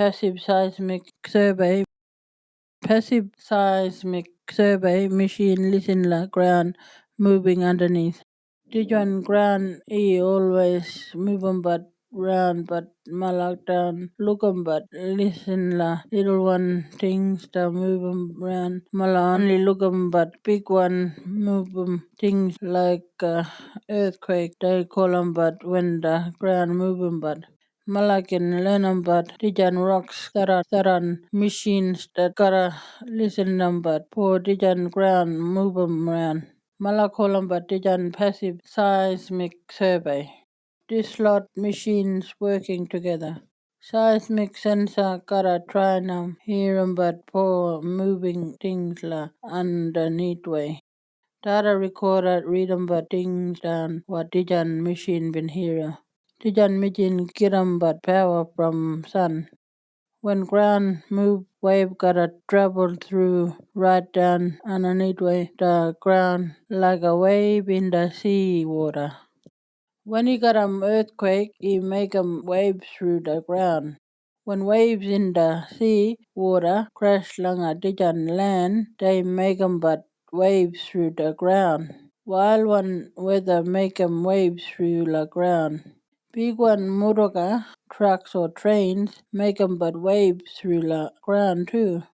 passive seismic survey. Passive seismic survey machine listen la ground moving underneath. One ground e always moving but round but malak down look 'em but listen la little one things the move 'em round mala only look 'em but big one move 'em things like uh, earthquake they call call 'em but when the ground move 'em but Mala can learn 'em but dijan rocks that are machines that 'em but for dijan ground move 'em around. Mala call 'em but dijan passive seismic survey. This lot machines working together. Seismic sensor hear 'em but for moving things la underneath way. Data recorder read 'em but things down what dijan machine been hear. Get 'em but power from sun. When ground move wave gotta travel through right down underneath way the ground like a wave in the sea water. When you got an earthquake, you make 'em wave through the ground. When waves in the sea water crash along a distant land, they make 'em but waves through the ground. While one weather make 'em waves through the ground. Big one motorcar, trucks or trains make 'em but waves through the ground too.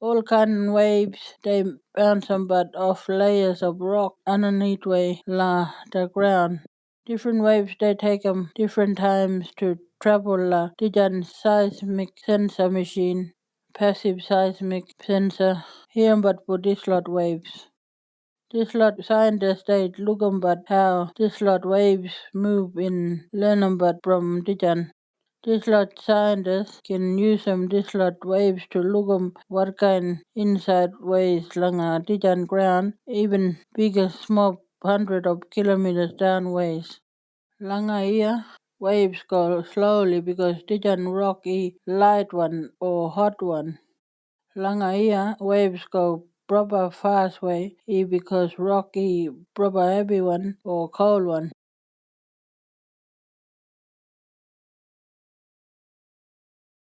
All kind of waves, they bounce 'em but off layers of rock underneath way la the ground. Different waves they take 'em different times to travel la dijan seismic sensor machine, passive seismic sensor, hear 'em but for lot waves. This lot scientists 'em but how this lot waves move in but from dijan. This lot scientists can use 'em this lot waves to look 'em what kind inside ways langa dijan ground even bigger small hundred of kilometers down ways. Langa here waves go slowly because dijan rock is light one or hot one. Langa here waves go proper fast way e because rock is proper heavy one or cold one.